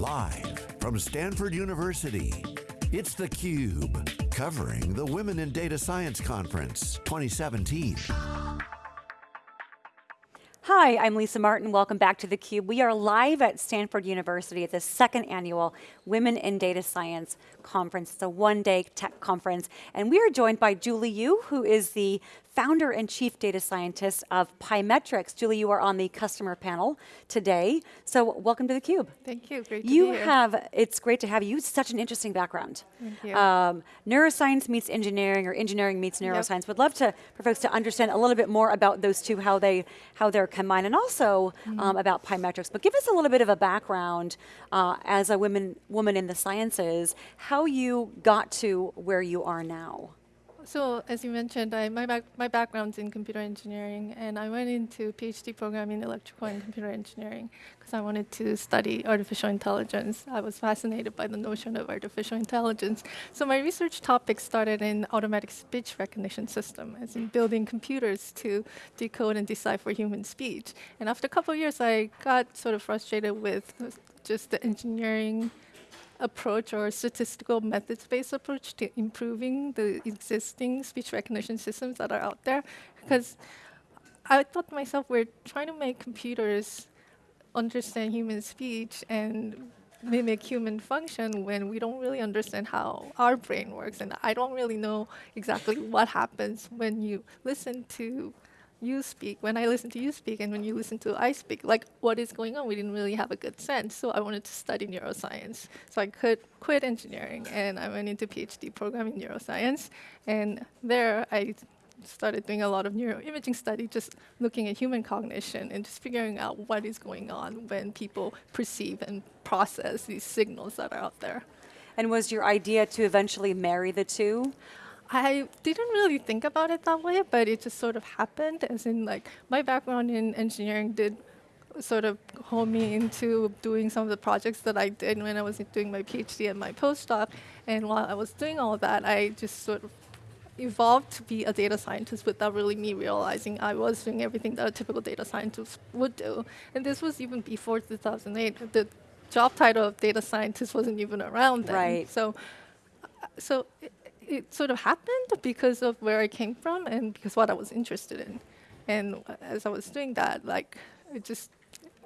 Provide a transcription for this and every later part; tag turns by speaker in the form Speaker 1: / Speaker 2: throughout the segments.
Speaker 1: Live from Stanford University, it's theCUBE, covering the Women in Data Science Conference 2017.
Speaker 2: Hi, I'm Lisa Martin, welcome back to theCUBE. We are live at Stanford University at the second annual Women in Data Science Conference. It's a one day tech conference, and we are joined by Julie Yoo, who is the founder and chief data scientist of Pymetrics. Julie, you are on the customer panel today. So welcome to theCUBE.
Speaker 3: Thank you, great
Speaker 2: you
Speaker 3: be here.
Speaker 2: have, it's great to have you. Such an interesting background.
Speaker 3: Thank you.
Speaker 2: Um, neuroscience meets engineering or engineering meets neuroscience.
Speaker 3: Yep.
Speaker 2: Would love to, for folks to understand a little bit more about those two, how, they, how they're combined, and also mm -hmm. um, about Pymetrics. But give us a little bit of a background uh, as a woman, woman in the sciences, how you got to where you are now.
Speaker 3: So as you mentioned, I, my, back, my background's in computer engineering, and I went into PhD program in electrical and computer engineering because I wanted to study artificial intelligence. I was fascinated by the notion of artificial intelligence. So my research topic started in automatic speech recognition system, as in building computers to decode and decipher human speech. And after a couple of years, I got sort of frustrated with just the engineering approach or statistical methods-based approach to improving the existing speech recognition systems that are out there. Because I thought to myself, we're trying to make computers understand human speech and mimic human function when we don't really understand how our brain works. And I don't really know exactly what happens when you listen to you speak, when I listen to you speak, and when you listen to I speak, like what is going on? We didn't really have a good sense. So I wanted to study neuroscience. So I could quit engineering, and I went into PhD program in neuroscience. And there I started doing a lot of neuroimaging study, just looking at human cognition and just figuring out what is going on when people perceive and process these signals that are out there.
Speaker 2: And was your idea to eventually marry the two?
Speaker 3: I didn't really think about it that way, but it just sort of happened, as in like my background in engineering did sort of hone me into doing some of the projects that I did when I was doing my PhD and my postdoc. And while I was doing all that, I just sort of evolved to be a data scientist without really me realizing I was doing everything that a typical data scientist would do. And this was even before 2008. The job title of data scientist wasn't even around then.
Speaker 2: Right.
Speaker 3: So, uh, so it sort of happened because of where I came from and because what I was interested in. And as I was doing that, like, it just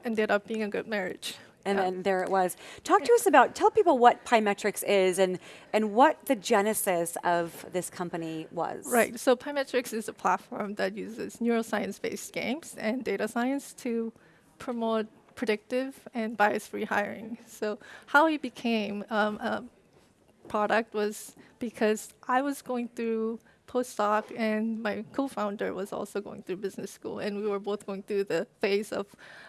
Speaker 3: ended up being a good marriage.
Speaker 2: And yeah. then there it was. Talk to us about, tell people what Pymetrics is and, and what the genesis of this company was.
Speaker 3: Right, so Pymetrics is a platform that uses neuroscience-based games and data science to promote predictive and bias-free hiring. So how it became um, a product was because I was going through postdoc and my co-founder was also going through business school and we were both going through the phase of,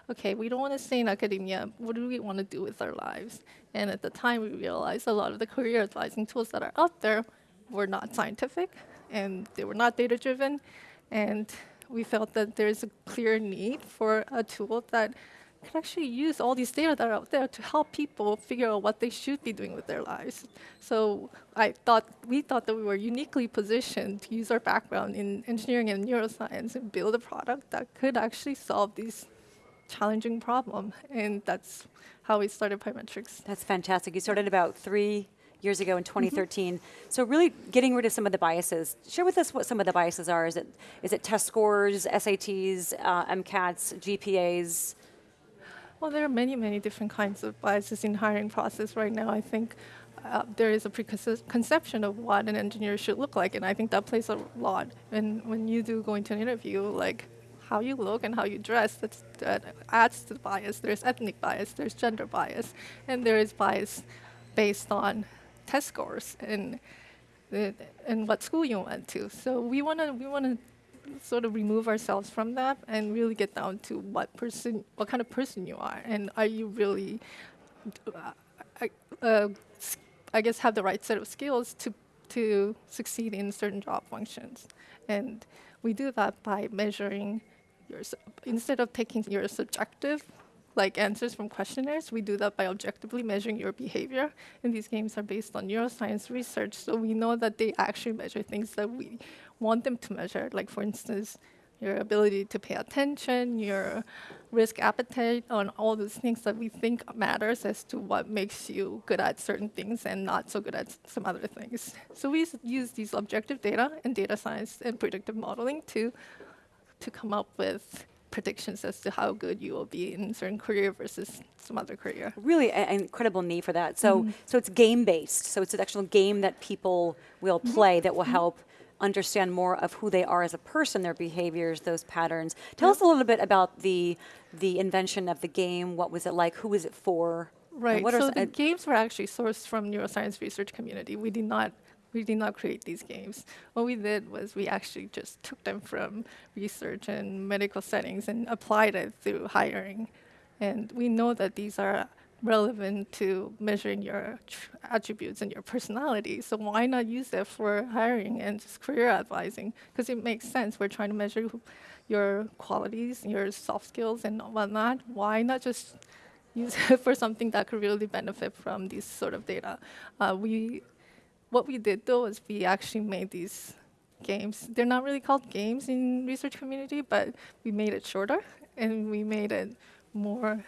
Speaker 3: okay, we don't want to stay in academia, what do we want to do with our lives? And at the time we realized a lot of the career advising tools that are out there were not scientific and they were not data driven and we felt that there's a clear need for a tool that can actually use all these data that are out there to help people figure out what they should be doing with their lives. So I thought, we thought that we were uniquely positioned to use our background in engineering and neuroscience and build a product that could actually solve these challenging problem. And that's how we started Pymetrics.
Speaker 2: That's fantastic. You started about three years ago in 2013. Mm -hmm. So really getting rid of some of the biases. Share with us what some of the biases are. Is it, is it test scores, SATs, uh, MCATs, GPAs?
Speaker 3: Well, there are many, many different kinds of biases in hiring process right now. I think uh, there is a preconception of what an engineer should look like, and I think that plays a lot. And when you do go into an interview, like how you look and how you dress, that adds to the bias. There's ethnic bias, there's gender bias, and there is bias based on test scores and and what school you went to. So we want to we want to sort of remove ourselves from that and really get down to what person, what kind of person you are, and are you really, uh, I, uh, I guess, have the right set of skills to to succeed in certain job functions, and we do that by measuring yourself instead of taking your subjective like answers from questionnaires. We do that by objectively measuring your behavior. And these games are based on neuroscience research, so we know that they actually measure things that we want them to measure. Like for instance, your ability to pay attention, your risk appetite, on all those things that we think matters as to what makes you good at certain things and not so good at some other things. So we use these objective data and data science and predictive modeling to to come up with predictions as to how good you will be in certain career versus some other career.
Speaker 2: Really an incredible need for that. So,
Speaker 3: Mm-hmm.
Speaker 2: so it's game based. So it's an actual game that people will
Speaker 3: Mm-hmm.
Speaker 2: play that will help understand more of who they are as a person, their behaviors, those patterns. Tell us a little bit about the the invention of the game. What was it like? Who was it for?
Speaker 3: Right.
Speaker 2: What
Speaker 3: so the
Speaker 2: uh,
Speaker 3: games were actually sourced from neuroscience research community. We did not we did not create these games. What we did was we actually just took them from research and medical settings and applied it through hiring. And we know that these are relevant to measuring your tr- attributes and your personality. So why not use it for hiring and just career advising? Because it makes sense. We're trying to measure your qualities, your soft skills, and whatnot. Why not just use it for something that could really benefit from these sort of data. Uh, we, what we did though is we actually made these games. They're not really called games in research community, but we made it shorter and we made it more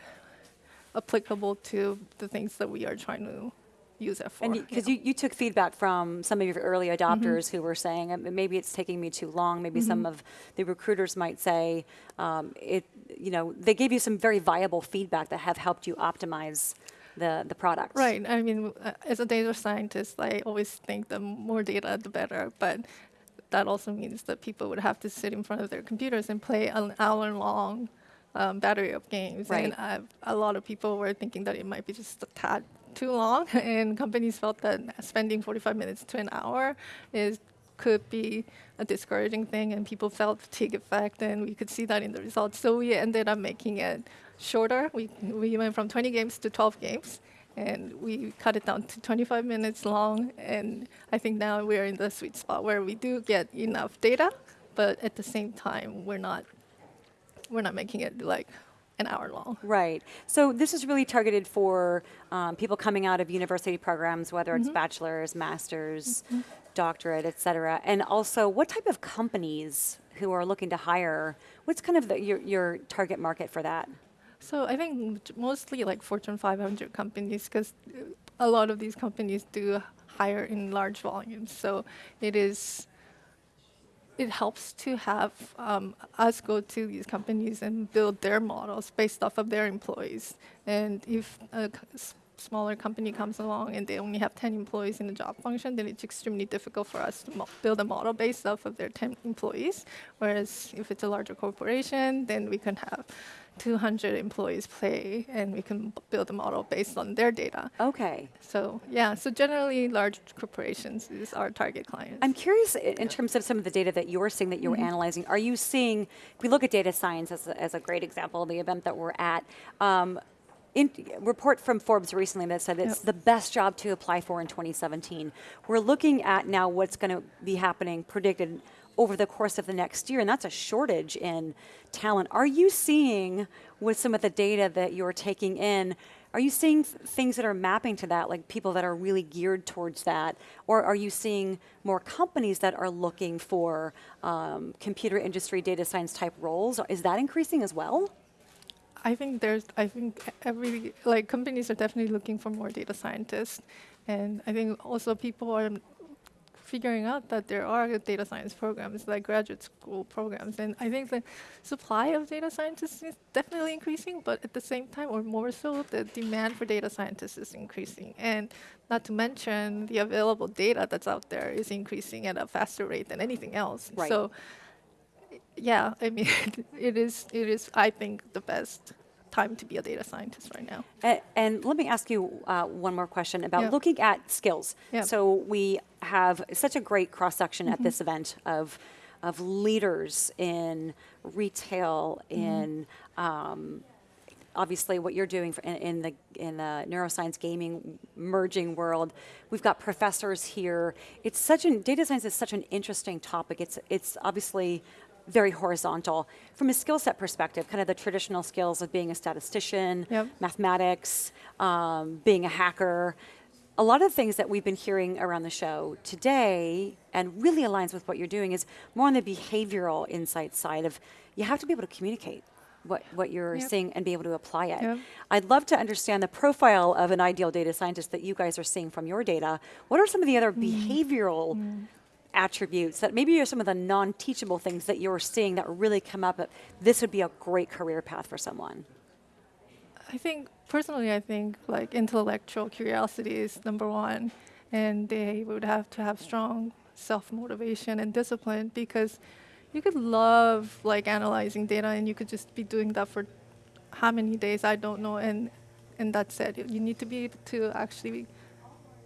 Speaker 3: applicable to the things that we are trying to use it for.
Speaker 2: And
Speaker 3: you
Speaker 2: because
Speaker 3: know.
Speaker 2: you, you, took feedback from some of your early adopters who were saying "Um, maybe it's taking me too long. Maybe some of the recruiters might say um, it. You know, they gave you some very viable feedback that have helped you optimize the the products.
Speaker 3: Right. I mean, uh, as a data scientist, I always think the more data, the better. But that also means that people would have to sit in front of their computers and play an hour-long um, battery of games. And
Speaker 2: Right.
Speaker 3: uh, a lot of people were thinking that it might be just a tad too long, and companies felt that spending 45 minutes to an hour is could be a discouraging thing, and people felt fatigue effect, and we could see that in the results. So we ended up making it shorter. We we went from 20 games to 12 games, and we cut it down to 25 minutes long. And I think now we're in the sweet spot where we do get enough data, but at the same time we're not we're not making it like an hour long.
Speaker 2: Right. So this is really targeted for um, people coming out of university programs, whether
Speaker 3: Mm-hmm.
Speaker 2: it's bachelor's, master's, doctorate, et cetera. And also, what type of companies who are looking to hire? What's kind of the, your, your target market for that?
Speaker 3: So I think mostly like Fortune 500 companies, because a lot of these companies do hire in large volumes. So it is, it helps to have um, us go to these companies and build their models based off of their employees. And if a smaller company comes along and they only have 10 employees in the job function, then it's extremely difficult for us to mo- build a model based off of their 10 employees. Whereas if it's a larger corporation, then we can have 200 employees play and we can build a model based on their data.
Speaker 2: Okay.
Speaker 3: So yeah, so generally large corporations is our target clients.
Speaker 2: I'm curious in terms of some of the data that you're seeing that you were analyzing. Are you seeing, if we look at data science as a, as a great example, of the event that we're at, um, in, report from Forbes recently that said it's
Speaker 3: Yep.
Speaker 2: the best job to apply for in 2017. We're looking at now what's going to be happening predicted over the course of the next year, and that's a shortage in talent. Are you seeing with some of the data that you're taking in? Are you seeing th- things that are mapping to that, like people that are really geared towards that? Or are you seeing more companies that are looking for um, computer industry data science type roles? Is that increasing as well?
Speaker 3: I think there's, I think every, like companies are definitely looking for more data scientists. And I think also people are figuring out that there are data science programs, like graduate school programs. And I think the supply of data scientists is definitely increasing, but at the same time, or more so, the demand for data scientists is increasing. And not to mention, the available data that's out there is increasing at a faster rate than anything else.
Speaker 2: Right.
Speaker 3: So yeah, I mean, it is, it is, I think, the best time to be a data scientist right now.
Speaker 2: A- And let me ask you uh, one more question about
Speaker 3: Yeah.
Speaker 2: looking at skills.
Speaker 3: Yeah.
Speaker 2: So we have such a great cross section at this event of of leaders in retail, in um, obviously what you're doing for in, in the in the neuroscience gaming merging world. We've got professors here. It's such an data science is such an interesting topic. It's it's obviously very horizontal from a skill set perspective. Kind of the traditional skills of being a statistician,
Speaker 3: Yep.
Speaker 2: mathematics, um, being a hacker. A lot of the things that we've been hearing around the show today, and really aligns with what you're doing, is more on the behavioral insight side of you have to be able to communicate what, what you're
Speaker 3: Yep.
Speaker 2: seeing and be able to apply it.
Speaker 3: Yep.
Speaker 2: I'd love to understand the profile of an ideal data scientist that you guys are seeing from your data. What are some of the other behavioral attributes that maybe are some of the non-teachable things that you're seeing that really come up this would be a great career path for someone?
Speaker 3: I think personally, I think like intellectual curiosity is number one, and they would have to have strong self motivation and discipline because you could love like analyzing data and you could just be doing that for how many days I don't know, and and that's it. You need to be able to actually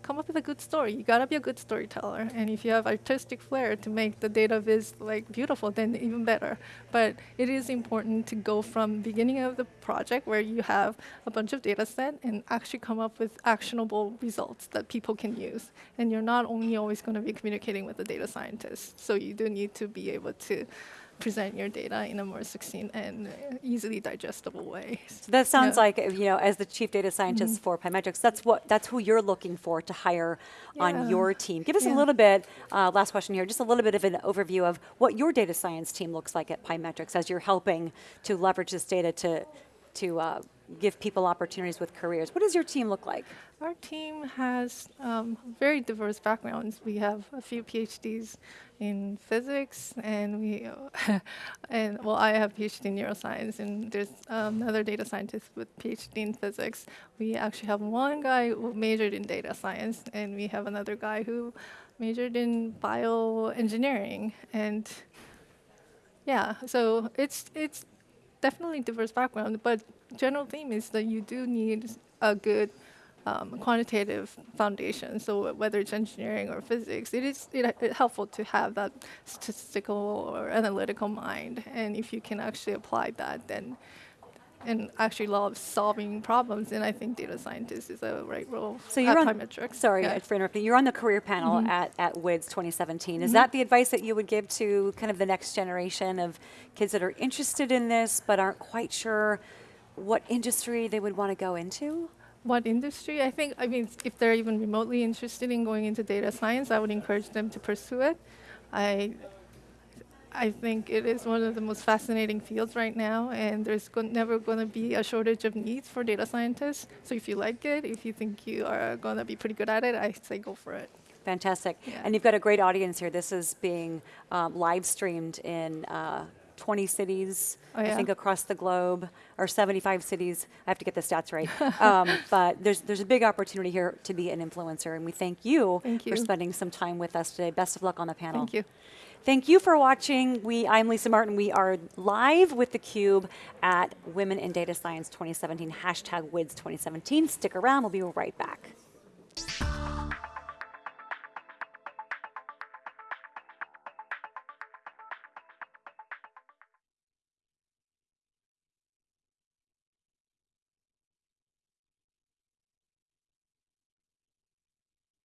Speaker 3: come up with a good story. You gotta be a good storyteller, and if you have artistic flair to make the data viz like beautiful, then even better. But it is important to go from beginning of the project where you have a bunch of data set and actually come up with actionable results that people can use. And you're not only always going to be communicating with the data scientists. so you do need to be able to present your data in a more succinct and easily digestible way.
Speaker 2: So that sounds
Speaker 3: Yeah.
Speaker 2: like, you know, as the chief data scientist for Pymetrics, that's what that's who you're looking for to hire on your team. Give us a little bit, uh, last question here, just a little bit of an overview of what your data science team looks like at Pymetrics as you're helping to leverage this data to, to uh, give people opportunities with careers. What does your team look like?
Speaker 3: Our team has um, very diverse backgrounds. We have a few PhDs in physics, and we, and well, I have PhD in neuroscience, and there's um, another data scientist with PhD in physics. We actually have one guy who majored in data science, and we have another guy who majored in bioengineering, and yeah, so it's it's definitely diverse background, but general theme is that you do need a good um, quantitative foundation. So whether it's engineering or physics, it is it, it helpful to have that statistical or analytical mind. And if you can actually apply that, then and actually love solving problems, And I think data scientist is a right role
Speaker 2: So you're on, sorry
Speaker 3: Yeah.
Speaker 2: for interrupting, you're on the career panel
Speaker 3: Mm-hmm.
Speaker 2: at, at WIDS 2017. Is that the advice that you would give to kind of the next generation of kids that are interested in this but aren't quite sure what industry they would want to go into?
Speaker 3: What industry? I think, I mean, if they're even remotely interested in going into data science, I would encourage them to pursue it. I, I think it is one of the most fascinating fields right now, and there's go- never going to be a shortage of needs for data scientists. So if you like it, if you think you are going to be pretty good at it, I say go for it.
Speaker 2: Fantastic.
Speaker 3: Yeah.
Speaker 2: And you've got a great audience here. This is being um, live streamed in uh, 20 cities,
Speaker 3: Oh,
Speaker 2: I think across the globe, or 75 cities. I have to get the stats right. um, but there's, there's a big opportunity here to be an influencer, and we thank you,
Speaker 3: Thank
Speaker 2: for spending some time with us today. Best of luck on the panel.
Speaker 3: Thank you.
Speaker 2: Thank you for watching. We, I'm Lisa Martin. We are live with theCUBE at Women in Data Science 2017, hashtag WIDS 2017. Stick around, we'll be right back.